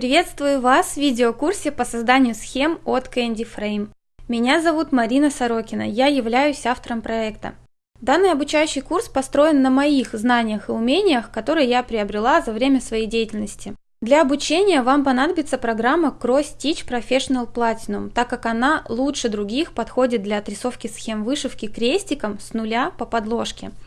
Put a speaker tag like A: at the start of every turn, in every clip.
A: Приветствую вас в видеокурсе по созданию схем от Candy Frame. Меня зовут Марина Сорокина, я являюсь автором проекта. Данный обучающий курс построен на моих знаниях и умениях, которые я приобрела за время своей деятельности. Для обучения вам понадобится программа Cross Stitch Professional Platinum, так как она лучше других подходит для отрисовки схем вышивки крестиком с нуля по подложке –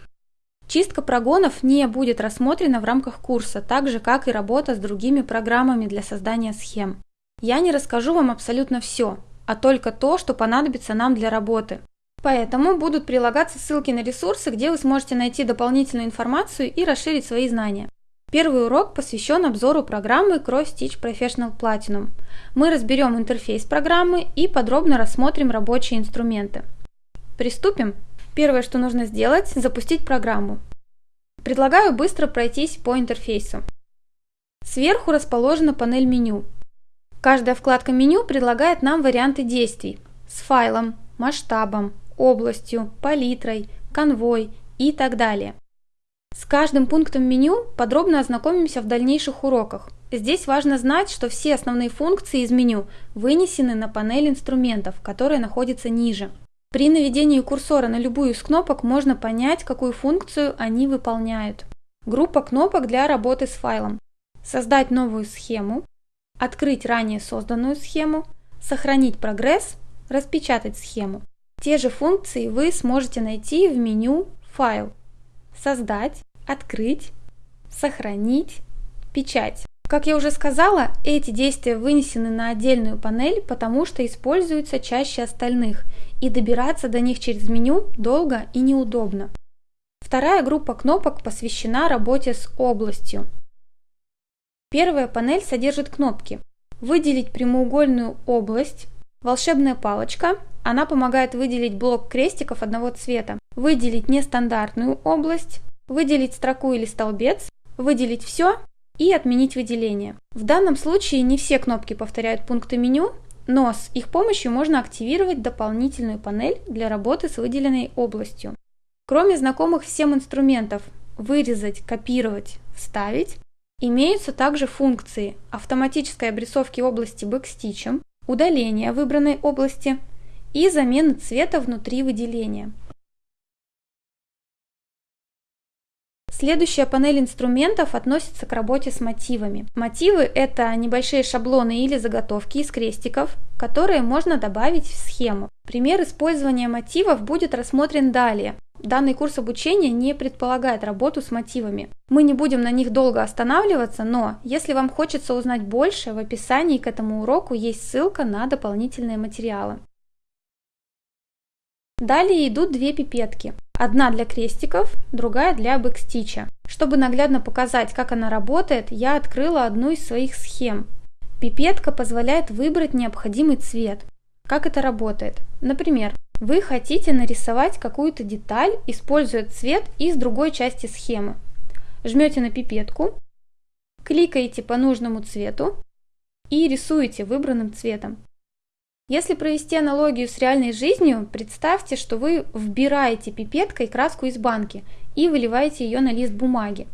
A: Чистка прогонов не будет рассмотрена в рамках курса, так же как и работа с другими программами для создания схем. Я не расскажу вам абсолютно все, а только то, что понадобится нам для работы. Поэтому будут прилагаться ссылки на ресурсы, где вы сможете найти дополнительную информацию и расширить свои знания. Первый урок посвящен обзору программы Cross Stitch Professional Platinum. Мы разберем интерфейс программы и подробно рассмотрим рабочие инструменты. Приступим! Первое, что нужно сделать, запустить программу. Предлагаю быстро пройтись по интерфейсу. Сверху расположена панель меню. Каждая вкладка меню предлагает нам варианты действий с файлом, масштабом, областью, палитрой, конвой и так далее. С каждым пунктом меню подробно ознакомимся в дальнейших уроках. Здесь важно знать, что все основные функции из меню вынесены на панель инструментов, которая находится ниже. При наведении курсора на любую из кнопок можно понять, какую функцию они выполняют. Группа кнопок для работы с файлом. Создать новую схему, открыть ранее созданную схему, сохранить прогресс, распечатать схему. Те же функции вы сможете найти в меню «Файл», «Создать», «Открыть», «Сохранить», «Печать». Как я уже сказала, эти действия вынесены на отдельную панель, потому что используются чаще остальных, и добираться до них через меню долго и неудобно. Вторая группа кнопок посвящена работе с областью. Первая панель содержит кнопки. «Выделить прямоугольную область», «Волшебная палочка», она помогает выделить блок крестиков одного цвета, выделить нестандартную область, выделить строку или столбец, выделить все и отменить выделение. В данном случае не все кнопки повторяют пункты меню, но с их помощью можно активировать дополнительную панель для работы с выделенной областью. Кроме знакомых всем инструментов «Вырезать», «Копировать», «Вставить», имеются также функции автоматической обрисовки области бэкстичем, удаления выбранной области и замены цвета внутри выделения. Следующая панель инструментов относится к работе с мотивами. Мотивы – это небольшие шаблоны или заготовки из крестиков, которые можно добавить в схему. Пример использования мотивов будет рассмотрен далее. Данный курс обучения не предполагает работу с мотивами. Мы не будем на них долго останавливаться, но если вам хочется узнать больше, в описании к этому уроку есть ссылка на дополнительные материалы. Далее идут две пипетки. Одна для крестиков, другая для бэкстича. Чтобы наглядно показать, как она работает, я открыла одну из своих схем. Пипетка позволяет выбрать необходимый цвет. Как это работает? Например, вы хотите нарисовать какую-то деталь, используя цвет из другой части схемы. Жмете на пипетку, кликаете по нужному цвету и рисуете выбранным цветом. Если провести аналогию с реальной жизнью, представьте, что вы вбираете пипеткой краску из банки и выливаете ее на лист бумаги.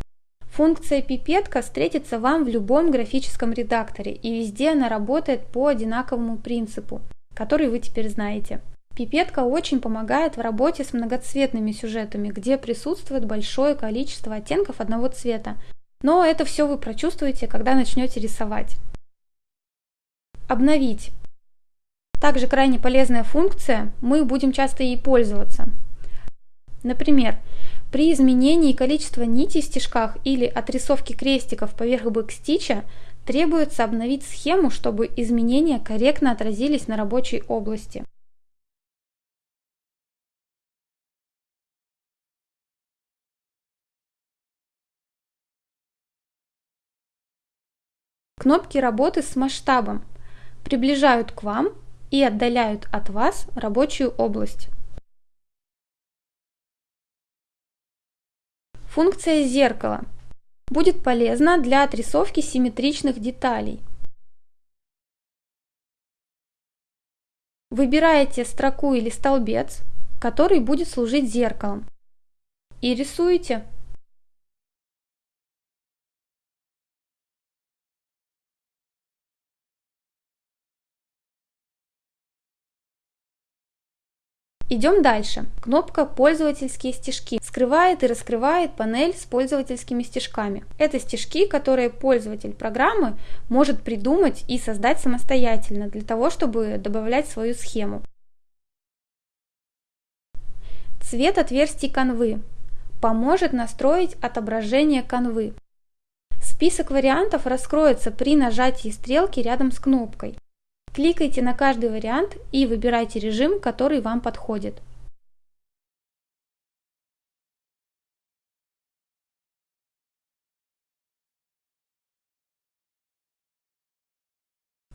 A: Функция пипетка встретится вам в любом графическом редакторе, и везде она работает по одинаковому принципу, который вы теперь знаете. Пипетка очень помогает в работе с многоцветными сюжетами, где присутствует большое количество оттенков одного цвета. Но это все вы прочувствуете, когда начнете рисовать. Обновить. Также крайне полезная функция, мы будем часто ей пользоваться. Например, при изменении количества нитей в стежках или отрисовке крестиков поверх бэкстича требуется обновить схему, чтобы изменения корректно отразились на рабочей области. Кнопки работы с масштабом приближают к вам и отдаляют от вас рабочую область. Функция зеркала будет полезна для отрисовки симметричных деталей. Выбираете строку или столбец, который будет служить зеркалом, и рисуете Идем дальше. Кнопка «Пользовательские стежки» скрывает и раскрывает панель с пользовательскими стежками. Это стежки, которые пользователь программы может придумать и создать самостоятельно для того, чтобы добавлять свою схему. Цвет отверстий канвы поможет настроить отображение канвы. Список вариантов раскроется при нажатии стрелки рядом с кнопкой. Кликайте на каждый вариант и выбирайте режим, который вам подходит.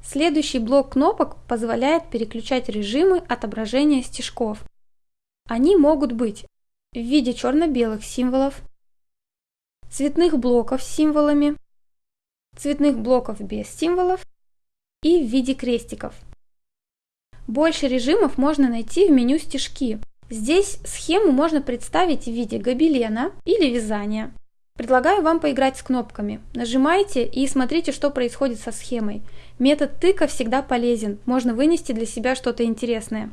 A: Следующий блок кнопок позволяет переключать режимы отображения стежков. Они могут быть в виде черно-белых символов, цветных блоков с символами, цветных блоков без символов и в виде крестиков. Больше режимов можно найти в меню «Стежки». Здесь схему можно представить в виде гобелена или вязания. Предлагаю вам поиграть с кнопками. Нажимайте и смотрите, что происходит со схемой. Метод тыка всегда полезен, можно вынести для себя что-то интересное.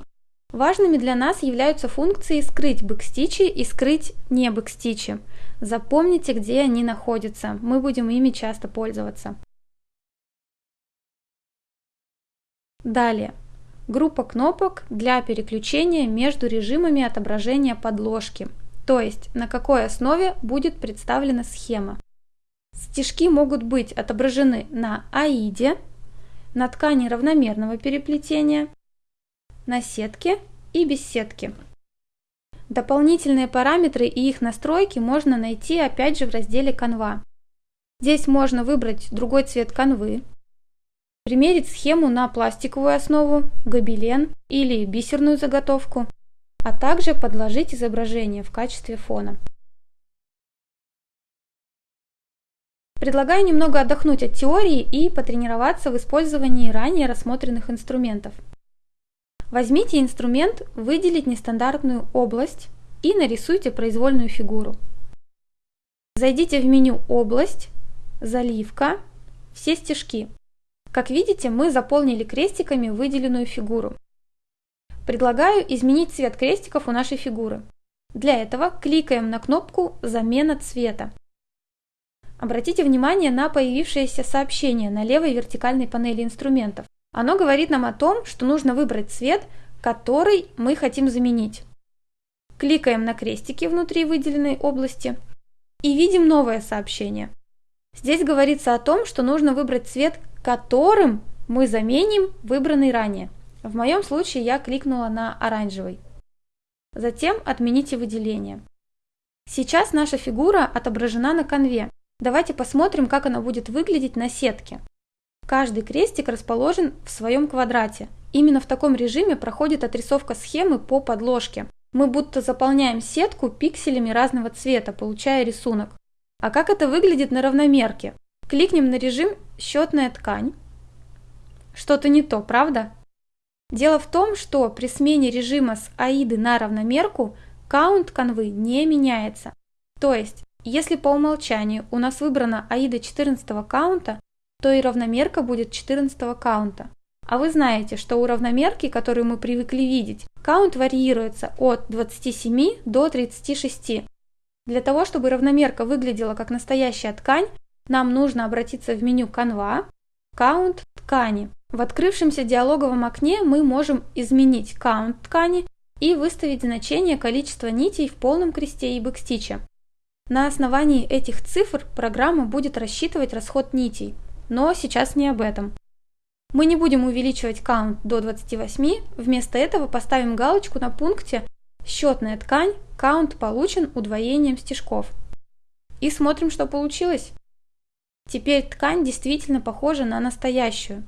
A: Важными для нас являются функции скрыть бэкстичи и скрыть не бэкстичи. Запомните, где они находятся, мы будем ими часто пользоваться. Далее. Группа кнопок для переключения между режимами отображения подложки, то есть на какой основе будет представлена схема. Стежки могут быть отображены на аиде, на ткани равномерного переплетения, на сетке и без сетки. Дополнительные параметры и их настройки можно найти опять же в разделе «Канва». Здесь можно выбрать другой цвет канвы, примерить схему на пластиковую основу, гобелен или бисерную заготовку, а также подложить изображение в качестве фона. Предлагаю немного отдохнуть от теории и потренироваться в использовании ранее рассмотренных инструментов. Возьмите инструмент «Выделить нестандартную область» и нарисуйте произвольную фигуру. Зайдите в меню «Область», «Заливка», «Все стежки». Как видите, мы заполнили крестиками выделенную фигуру. Предлагаю изменить цвет крестиков у нашей фигуры. Для этого кликаем на кнопку «Замена цвета». Обратите внимание на появившееся сообщение на левой вертикальной панели инструментов. Оно говорит нам о том, что нужно выбрать цвет, который мы хотим заменить. Кликаем на крестики внутри выделенной области и видим новое сообщение. Здесь говорится о том, что нужно выбрать цвет, которым мы заменим выбранный ранее. В моем случае я кликнула на оранжевый. Затем отмените выделение. Сейчас наша фигура отображена на конве. Давайте посмотрим, как она будет выглядеть на сетке. Каждый крестик расположен в своем квадрате. Именно в таком режиме проходит отрисовка схемы по подложке. Мы будто заполняем сетку пикселями разного цвета, получая рисунок. А как это выглядит на равномерке? Кликнем на режим «Счетная ткань». Что-то не то, правда? Дело в том, что при смене режима с аиды на равномерку каунт канвы не меняется. То есть, если по умолчанию у нас выбрана аида 14 каунта, то и равномерка будет 14 каунта. А вы знаете, что у равномерки, которую мы привыкли видеть, каунт варьируется от 27 до 36. Для того, чтобы равномерка выглядела как настоящая ткань, нам нужно обратиться в меню Canva, Count ткани. В открывшемся диалоговом окне мы можем изменить Count ткани и выставить значение количества нитей в полном кресте и бэкстиче. На основании этих цифр программа будет рассчитывать расход нитей, но сейчас не об этом. Мы не будем увеличивать count до 28, вместо этого поставим галочку на пункте «Счетная ткань, count получен удвоением стежков». И смотрим, что получилось. Теперь ткань действительно похожа на настоящую.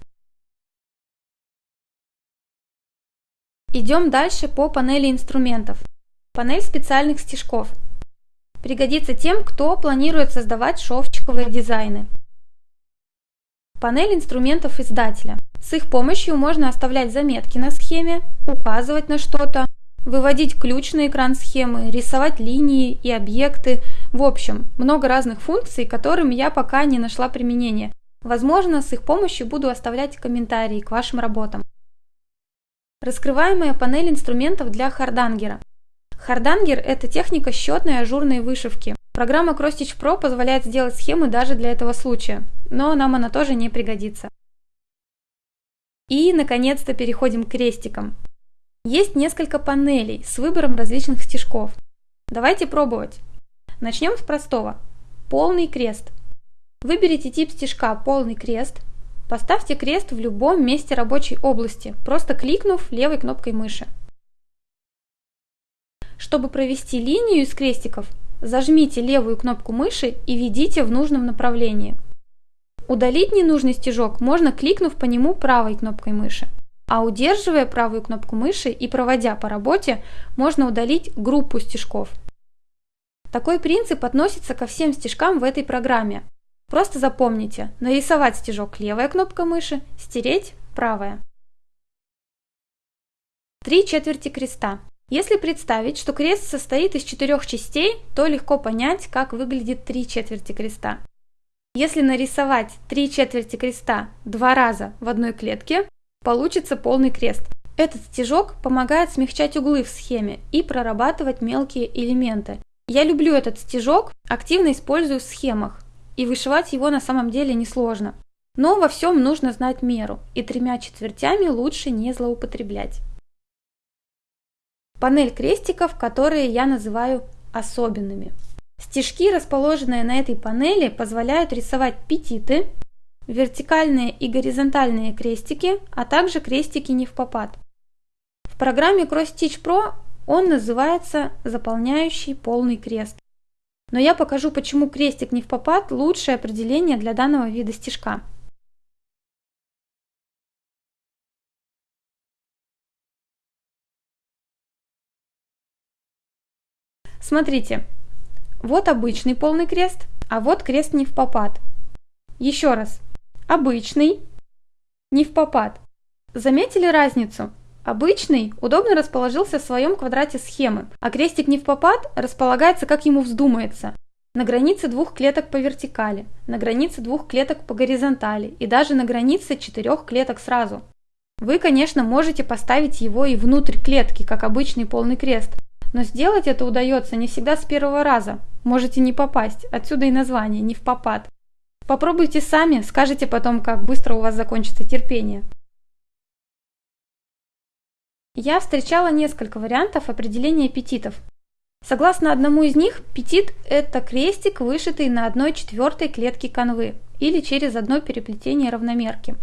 A: Идем дальше по панели инструментов. Панель специальных стежков. Пригодится тем, кто планирует создавать шовчиковые дизайны. Панель инструментов издателя. С их помощью можно оставлять заметки на схеме, указывать на что-то, выводить ключ на экран схемы, рисовать линии и объекты. В общем, много разных функций, которым я пока не нашла применения. Возможно, с их помощью буду оставлять комментарии к вашим работам. Раскрываемая панель инструментов для хардангера. Хардангер – это техника счетной ажурной вышивки. Программа CrossStitch Pro позволяет сделать схемы даже для этого случая, но нам она тоже не пригодится. И, наконец-то, переходим к крестикам. Есть несколько панелей с выбором различных стежков. Давайте пробовать. Начнем с простого. Полный крест. Выберите тип стежка «Полный крест», поставьте крест в любом месте рабочей области, просто кликнув левой кнопкой мыши. Чтобы провести линию из крестиков, зажмите левую кнопку мыши и ведите в нужном направлении. Удалить ненужный стежок можно, кликнув по нему правой кнопкой мыши. А удерживая правую кнопку мыши и проводя по работе, можно удалить группу стежков. Такой принцип относится ко всем стежкам в этой программе. Просто запомните, нарисовать стежок левая кнопка мыши, стереть правая. Три четверти креста. Если представить, что крест состоит из четырех частей, то легко понять, как выглядит три четверти креста. Если нарисовать три четверти креста два раза в одной клетке, получится полный крест. Этот стежок помогает смягчать углы в схеме и прорабатывать мелкие элементы. Я люблю этот стежок, активно использую в схемах, и вышивать его на самом деле несложно. Но во всем нужно знать меру, и тремя четвертями лучше не злоупотреблять. Панель крестиков, которые я называю особенными. Стежки, расположенные на этой панели, позволяют рисовать петиты, вертикальные и горизонтальные крестики, а также крестики не в попад. В программе Cross Stitch Pro он называется «Заполняющий полный крест». Но я покажу, почему крестик не в попад – лучшее определение для данного вида стежка. Смотрите, вот обычный полный крест, а вот крест не в попад. Еще раз, обычный, не в попад. Заметили разницу? Обычный удобно расположился в своем квадрате схемы, а крестик не в попад располагается как ему вздумается. На границе двух клеток по вертикали, на границе двух клеток по горизонтали и даже на границе четырех клеток сразу. Вы, конечно, можете поставить его и внутрь клетки, как обычный полный крест, но сделать это удается не всегда с первого раза. Можете не попасть, отсюда и название «не в попад». Попробуйте сами, скажите потом, как быстро у вас закончится терпение. Я встречала несколько вариантов определения аппетитов. Согласно одному из них, петит – это крестик, вышитый на одной четвертой клетке канвы или через одно переплетение равномерки.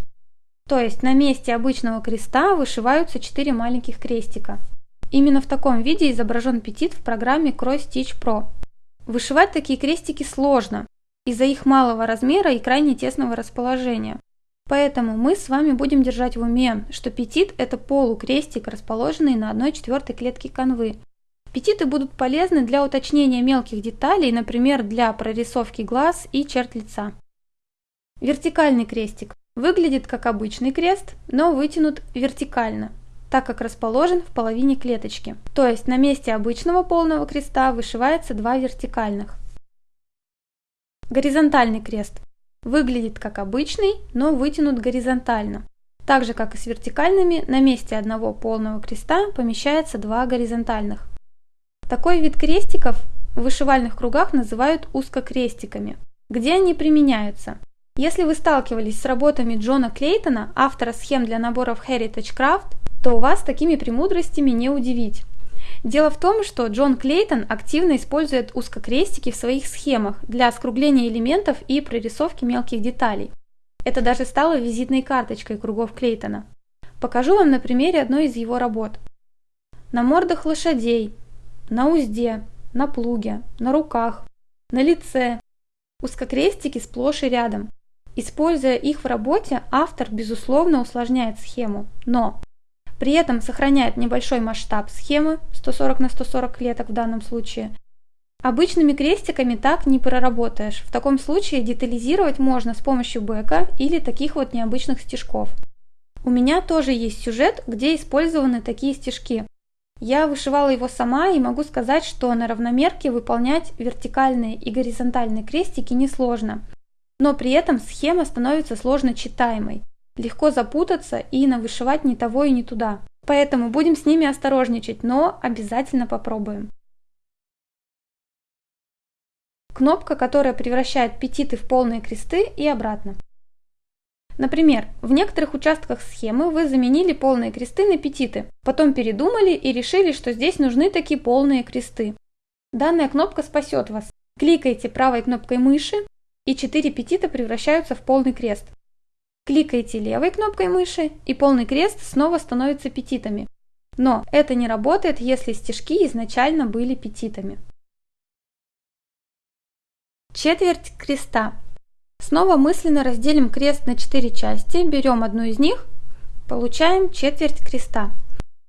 A: То есть на месте обычного креста вышиваются четыре маленьких крестика. Именно в таком виде изображен петит в программе Cross Stitch Pro. Вышивать такие крестики сложно из-за их малого размера и крайне тесного расположения. Поэтому мы с вами будем держать в уме, что петит – это полукрестик, расположенный на 1 четвертой клетке канвы. Петиты будут полезны для уточнения мелких деталей, например, для прорисовки глаз и черт лица. Вертикальный крестик выглядит как обычный крест, но вытянут вертикально, так как расположен в половине клеточки. То есть на месте обычного полного креста вышивается два вертикальных. Горизонтальный крест Выглядит как обычный, но вытянут горизонтально. Так же, как и с вертикальными, на месте одного полного креста помещается два горизонтальных. Такой вид крестиков в вышивальных кругах называют узкокрестиками. Где они применяются? Если вы сталкивались с работами Джона Клейтона, автора схем для наборов Heritage Craft, то вас такими премудростями не удивить. Дело в том, что Джон Клейтон активно использует узкокрестики в своих схемах для скругления элементов и прорисовки мелких деталей. Это даже стало визитной карточкой кругов Клейтона. Покажу вам на примере одной из его работ. На мордах лошадей, на узде, на плуге, на руках, на лице. Узкокрестики сплошь и рядом. Используя их в работе, автор, безусловно, усложняет схему. Но при этом сохраняет небольшой масштаб схемы 140 на 140 клеток в данном случае. Обычными крестиками так не проработаешь. В таком случае детализировать можно с помощью бэка или таких вот необычных стежков. У меня тоже есть сюжет, где использованы такие стежки. Я вышивала его сама и могу сказать, что на равномерке выполнять вертикальные и горизонтальные крестики несложно. Но при этом схема становится сложно читаемой. Легко запутаться и навышивать не того и не туда. поэтому будем с ними осторожничать, но обязательно попробуем. Кнопка, которая превращает петиты в полные кресты и обратно. Например, в некоторых участках схемы вы заменили полные кресты на петиты, потом передумали и решили, что здесь нужны такие полные кресты. Данная кнопка спасет вас. Кликайте правой кнопкой мыши, и 4 петита превращаются в полный крест. Кликайте левой кнопкой мыши, и полный крест снова становится петитами. Но это не работает, если стежки изначально были петитами. Четверть креста. Снова мысленно разделим крест на 4 части, берем одну из них, получаем четверть креста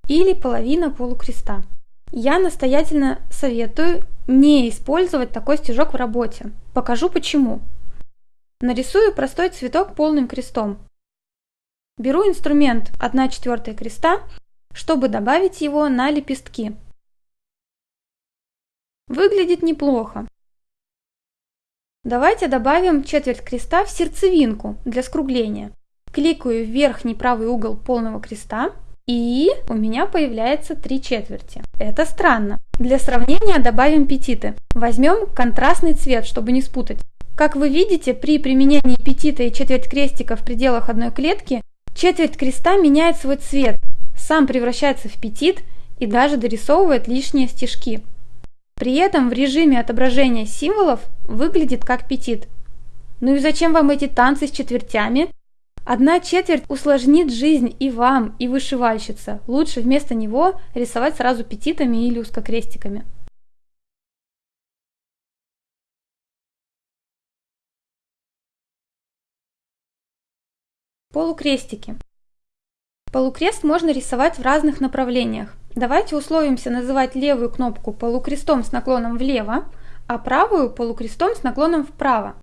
A: или половина полукреста. Я настоятельно советую не использовать такой стежок в работе. Покажу почему. Нарисую простой цветок полным крестом. Беру инструмент 1 четвертая креста, чтобы добавить его на лепестки. Выглядит неплохо. Давайте добавим четверть креста в сердцевинку для скругления. Кликаю в верхний правый угол полного креста и у меня появляется три четверти. Это странно. Для сравнения добавим петиты. Возьмем контрастный цвет, чтобы не спутать. Как вы видите, при применении петита и четверть крестика в пределах одной клетки, четверть креста меняет свой цвет, сам превращается в петит и даже дорисовывает лишние стежки. При этом в режиме отображения символов выглядит как петит. Ну и зачем вам эти танцы с четвертями? Одна четверть усложнит жизнь и вам, и вышивальщица. Лучше вместо него рисовать сразу петитами или узкокрестиками. Полукрестики. Полукрест можно рисовать в разных направлениях. Давайте условимся называть левую кнопку полукрестом с наклоном влево, а правую полукрестом с наклоном вправо.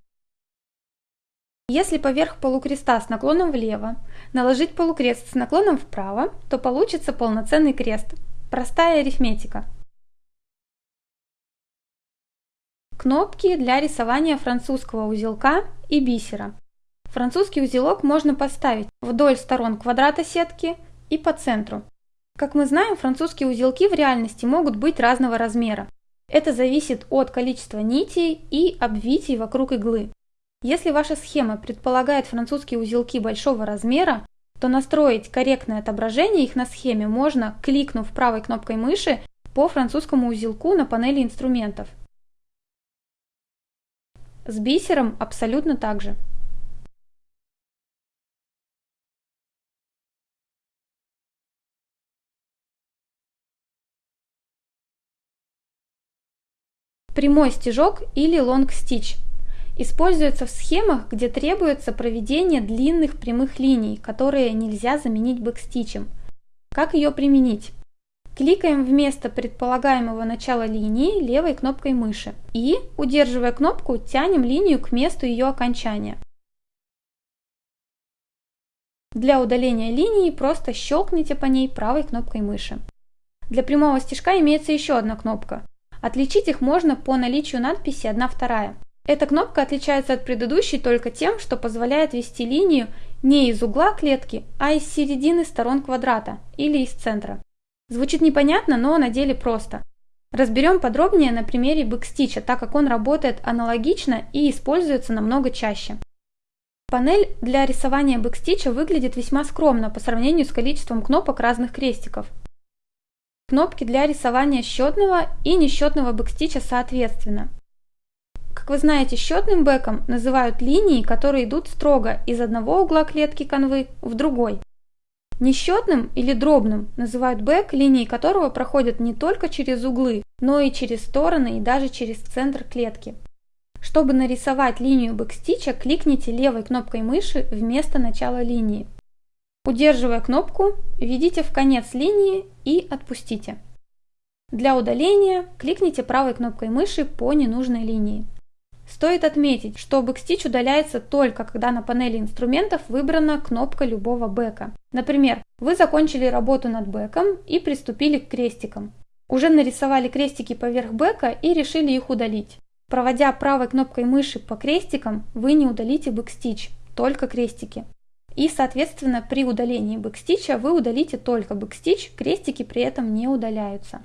A: Если поверх полукреста с наклоном влево наложить полукрест с наклоном вправо, то получится полноценный крест. Простая арифметика. Кнопки для рисования французского узелка и бисера. Французский узелок можно поставить вдоль сторон квадрата сетки и по центру. Как мы знаем, французские узелки в реальности могут быть разного размера. Это зависит от количества нитей и обвитий вокруг иглы. Если ваша схема предполагает французские узелки большого размера, то настроить корректное отображение их на схеме можно, кликнув правой кнопкой мыши по французскому узелку на панели инструментов. С бисером абсолютно так же. Прямой стежок или long stitch используется в схемах, где требуется проведение длинных прямых линий, которые нельзя заменить бэкстичем. Как ее применить? Кликаем в место предполагаемого начала линии левой кнопкой мыши и, удерживая кнопку, тянем линию к месту ее окончания. Для удаления линии просто щелкните по ней правой кнопкой мыши. Для прямого стежка имеется еще одна кнопка Отличить их можно по наличию надписи 1-2. Эта кнопка отличается от предыдущей только тем, что позволяет вести линию не из угла клетки, а из середины сторон квадрата или из центра. Звучит непонятно, но на деле просто. Разберем подробнее на примере бэкстича, так как он работает аналогично и используется намного чаще. Панель для рисования бэкстича выглядит весьма скромно по сравнению с количеством кнопок разных крестиков кнопки для рисования счетного и несчетного бэкстича соответственно. Как вы знаете, счетным бэком называют линии, которые идут строго из одного угла клетки канвы в другой. Несчетным или дробным называют бэк, линии которого проходят не только через углы, но и через стороны и даже через центр клетки. Чтобы нарисовать линию бэкстича, кликните левой кнопкой мыши в место начала линии. Удерживая кнопку, ведите в конец линии и отпустите. Для удаления кликните правой кнопкой мыши по ненужной линии. Стоит отметить, что бэкстич удаляется только когда на панели инструментов выбрана кнопка любого бэка. Например, вы закончили работу над бэком и приступили к крестикам. Уже нарисовали крестики поверх бэка и решили их удалить. Проводя правой кнопкой мыши по крестикам, вы не удалите бэкстич, только крестики. И, соответственно, при удалении бэкстича вы удалите только бэкстич, крестики при этом не удаляются.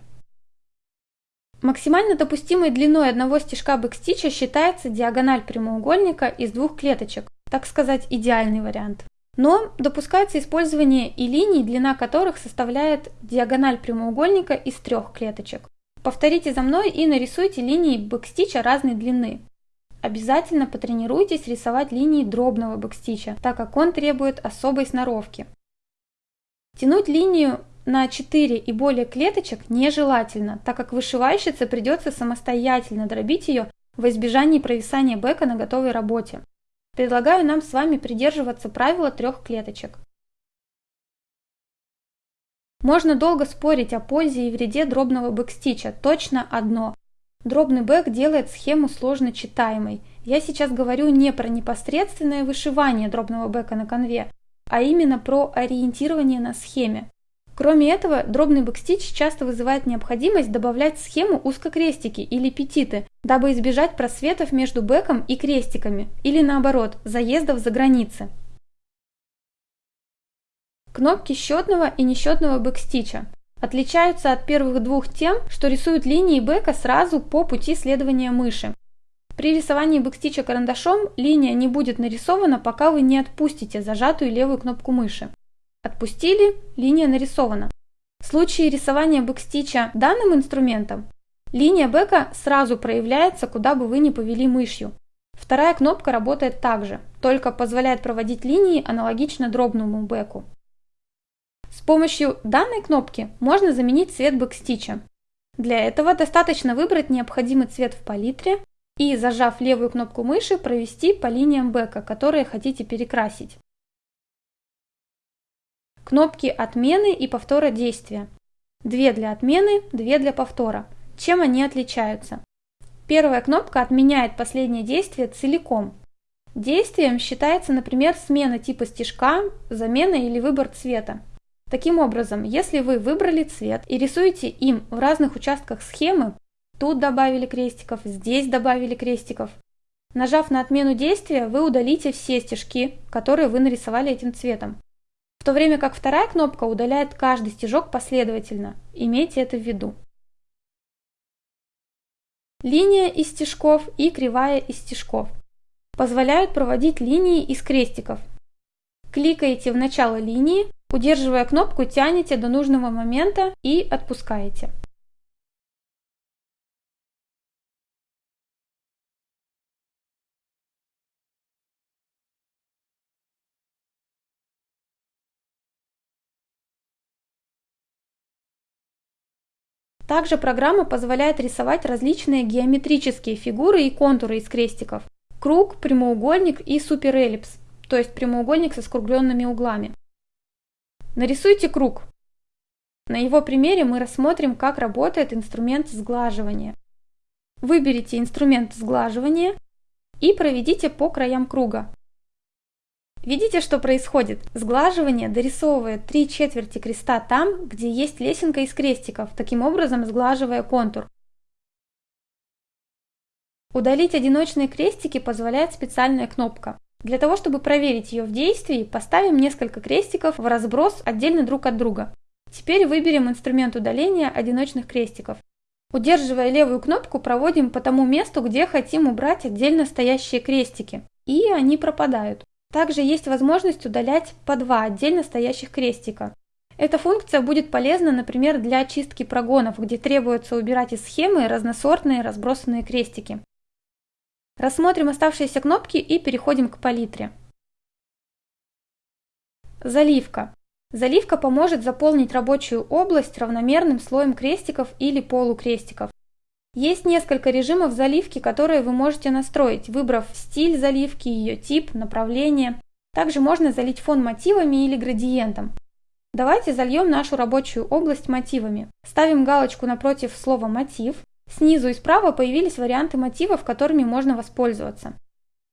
A: Максимально допустимой длиной одного стежка бэкстича считается диагональ прямоугольника из двух клеточек, так сказать, идеальный вариант. Но допускается использование и линий, длина которых составляет диагональ прямоугольника из трех клеточек. Повторите за мной и нарисуйте линии бэкстича разной длины. Обязательно потренируйтесь рисовать линии дробного бэкстича, так как он требует особой сноровки. Тянуть линию на 4 и более клеточек нежелательно, так как вышивальщице придется самостоятельно дробить ее во избежание провисания бэка на готовой работе. Предлагаю нам с вами придерживаться правила трех клеточек. Можно долго спорить о пользе и вреде дробного бэкстича, точно одно. Дробный бэк делает схему сложно читаемой. Я сейчас говорю не про непосредственное вышивание дробного бэка на канве, а именно про ориентирование на схеме. Кроме этого, дробный бэкстич часто вызывает необходимость добавлять в схему узкокрестики или петиты, дабы избежать просветов между бэком и крестиками, или наоборот, заездов за границы. Кнопки счетного и несчетного бэкстича отличаются от первых двух тем, что рисуют линии бэка сразу по пути следования мыши. При рисовании бэкстича карандашом линия не будет нарисована, пока вы не отпустите зажатую левую кнопку мыши. Отпустили, линия нарисована. В случае рисования бэкстича данным инструментом, линия бэка сразу проявляется, куда бы вы ни повели мышью. Вторая кнопка работает также, только позволяет проводить линии аналогично дробному бэку. С помощью данной кнопки можно заменить цвет бэкстича. Для этого достаточно выбрать необходимый цвет в палитре и, зажав левую кнопку мыши, провести по линиям бэка, которые хотите перекрасить. Кнопки отмены и повтора действия. Две для отмены, две для повтора. Чем они отличаются? Первая кнопка отменяет последнее действие целиком. Действием считается, например, смена типа стежка, замена или выбор цвета. Таким образом, если вы выбрали цвет и рисуете им в разных участках схемы, тут добавили крестиков, здесь добавили крестиков, нажав на отмену действия, вы удалите все стежки, которые вы нарисовали этим цветом в то время как вторая кнопка удаляет каждый стежок последовательно. Имейте это в виду. Линия из стежков и кривая из стежков позволяют проводить линии из крестиков. Кликаете в начало линии, удерживая кнопку, тянете до нужного момента и отпускаете. Также программа позволяет рисовать различные геометрические фигуры и контуры из крестиков. Круг, прямоугольник и суперэллипс, то есть прямоугольник со скругленными углами. Нарисуйте круг. На его примере мы рассмотрим, как работает инструмент сглаживания. Выберите инструмент сглаживания и проведите по краям круга. Видите, что происходит? Сглаживание дорисовывает три четверти креста там, где есть лесенка из крестиков, таким образом сглаживая контур. Удалить одиночные крестики позволяет специальная кнопка. Для того, чтобы проверить ее в действии, поставим несколько крестиков в разброс отдельно друг от друга. Теперь выберем инструмент удаления одиночных крестиков. Удерживая левую кнопку, проводим по тому месту, где хотим убрать отдельно стоящие крестики. И они пропадают. Также есть возможность удалять по два отдельно стоящих крестика. Эта функция будет полезна, например, для очистки прогонов, где требуется убирать из схемы разносортные разбросанные крестики. Рассмотрим оставшиеся кнопки и переходим к палитре. Заливка. Заливка поможет заполнить рабочую область равномерным слоем крестиков или полукрестиков. Есть несколько режимов заливки, которые вы можете настроить, выбрав стиль заливки, ее тип, направление. Также можно залить фон мотивами или градиентом. Давайте зальем нашу рабочую область мотивами. Ставим галочку напротив слова «мотив». Снизу и справа появились варианты мотивов, которыми можно воспользоваться.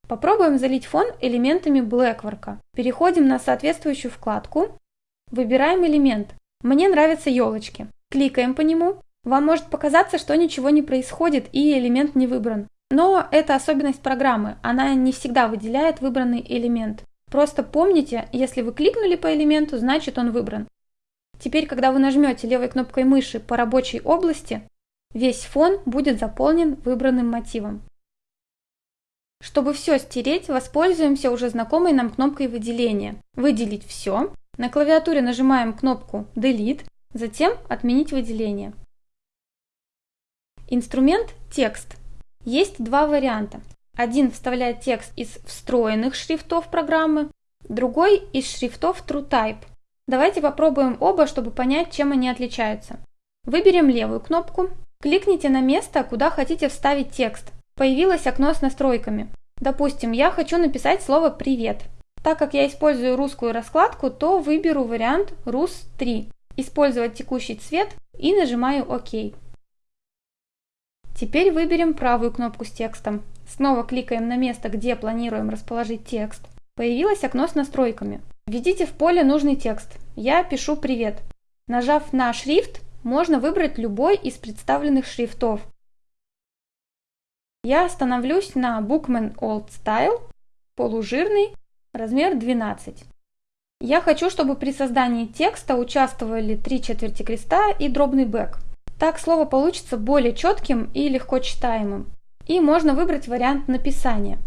A: Попробуем залить фон элементами Blackwork. Переходим на соответствующую вкладку. Выбираем элемент. Мне нравятся елочки. Кликаем по нему вам может показаться, что ничего не происходит и элемент не выбран. Но это особенность программы, она не всегда выделяет выбранный элемент. Просто помните, если вы кликнули по элементу, значит он выбран. Теперь, когда вы нажмете левой кнопкой мыши по рабочей области, весь фон будет заполнен выбранным мотивом. Чтобы все стереть, воспользуемся уже знакомой нам кнопкой выделения. Выделить все. На клавиатуре нажимаем кнопку Delete, затем Отменить выделение. Инструмент «Текст». Есть два варианта. Один вставляет текст из встроенных шрифтов программы, другой из шрифтов TrueType. Давайте попробуем оба, чтобы понять, чем они отличаются. Выберем левую кнопку, кликните на место, куда хотите вставить текст. Появилось окно с настройками. Допустим, я хочу написать слово «привет». Так как я использую русскую раскладку, то выберу вариант «Рус3», использовать текущий цвет и нажимаю «Ок». Теперь выберем правую кнопку с текстом. Снова кликаем на место, где планируем расположить текст. Появилось окно с настройками. Введите в поле нужный текст. Я пишу «Привет». Нажав на шрифт, можно выбрать любой из представленных шрифтов. Я остановлюсь на Bookman Old Style, полужирный, размер 12. Я хочу, чтобы при создании текста участвовали три четверти креста и дробный бэк. Так слово получится более четким и легко читаемым. И можно выбрать вариант написания.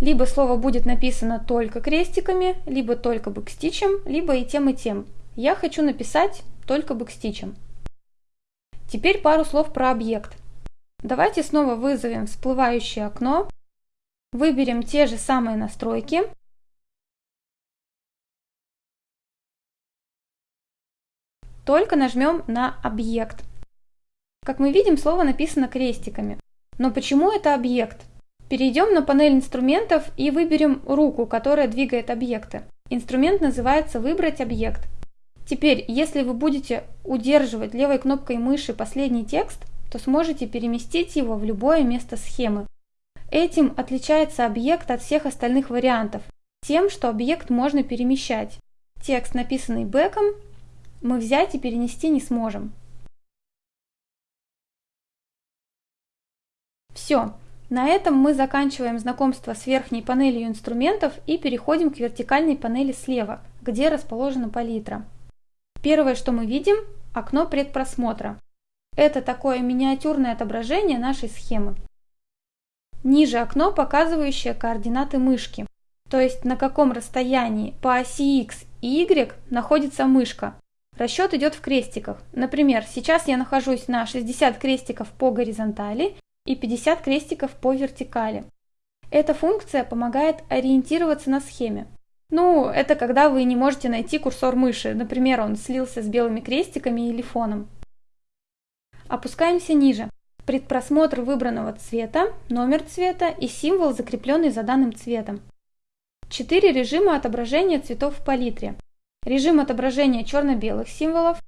A: Либо слово будет написано только крестиками, либо только бэкстичем, либо и тем, и тем. Я хочу написать только бэкстичем. Теперь пару слов про объект. Давайте снова вызовем всплывающее окно, выберем те же самые настройки, только нажмем на объект. Как мы видим, слово написано крестиками. Но почему это объект? Перейдем на панель инструментов и выберем руку, которая двигает объекты. Инструмент называется «Выбрать объект». Теперь, если вы будете удерживать левой кнопкой мыши последний текст, то сможете переместить его в любое место схемы. Этим отличается объект от всех остальных вариантов, тем, что объект можно перемещать. Текст, написанный бэком, мы взять и перенести не сможем. Все, на этом мы заканчиваем знакомство с верхней панелью инструментов и переходим к вертикальной панели слева, где расположена палитра. Первое, что мы видим – окно предпросмотра. Это такое миниатюрное отображение нашей схемы. Ниже окно, показывающее координаты мышки, то есть на каком расстоянии по оси X и Y находится мышка. Расчет идет в крестиках. Например, сейчас я нахожусь на 60 крестиков по горизонтали и 50 крестиков по вертикали. Эта функция помогает ориентироваться на схеме. Ну, это когда вы не можете найти курсор мыши, например, он слился с белыми крестиками или фоном. Опускаемся ниже. Предпросмотр выбранного цвета, номер цвета и символ, закрепленный за данным цветом. Четыре режима отображения цветов в палитре. Режим отображения черно-белых символов,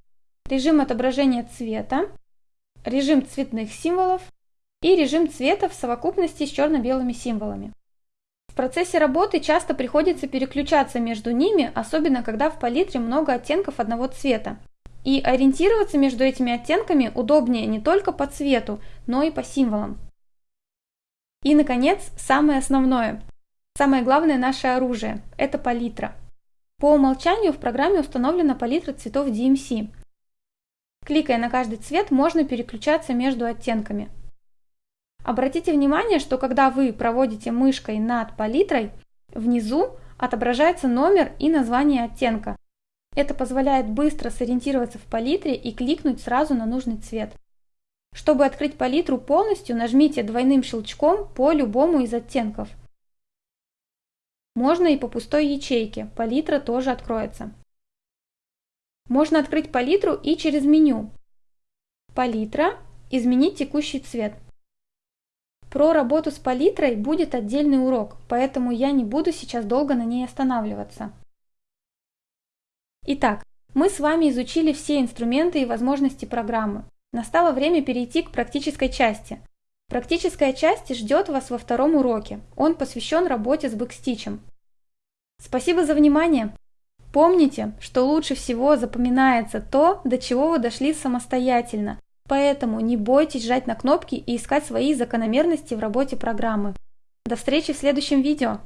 A: режим отображения цвета, режим цветных символов и режим цвета в совокупности с черно-белыми символами. Процессе работы часто приходится переключаться между ними, особенно когда в палитре много оттенков одного цвета. И ориентироваться между этими оттенками удобнее не только по цвету, но и по символам. И, наконец, самое основное. Самое главное наше оружие – это палитра. По умолчанию в программе установлена палитра цветов DMC. Кликая на каждый цвет, можно переключаться между оттенками. Обратите внимание, что когда вы проводите мышкой над палитрой, внизу отображается номер и название оттенка. Это позволяет быстро сориентироваться в палитре и кликнуть сразу на нужный цвет. Чтобы открыть палитру полностью, нажмите двойным щелчком по любому из оттенков. Можно и по пустой ячейке, палитра тоже откроется. Можно открыть палитру и через меню. Палитра, изменить текущий цвет – про работу с палитрой будет отдельный урок, поэтому я не буду сейчас долго на ней останавливаться. Итак, мы с вами изучили все инструменты и возможности программы. Настало время перейти к практической части. Практическая часть ждет вас во втором уроке. Он посвящен работе с бэкстичем. Спасибо за внимание! Помните, что лучше всего запоминается то, до чего вы дошли самостоятельно, Поэтому не бойтесь жать на кнопки и искать свои закономерности в работе программы. До встречи в следующем видео!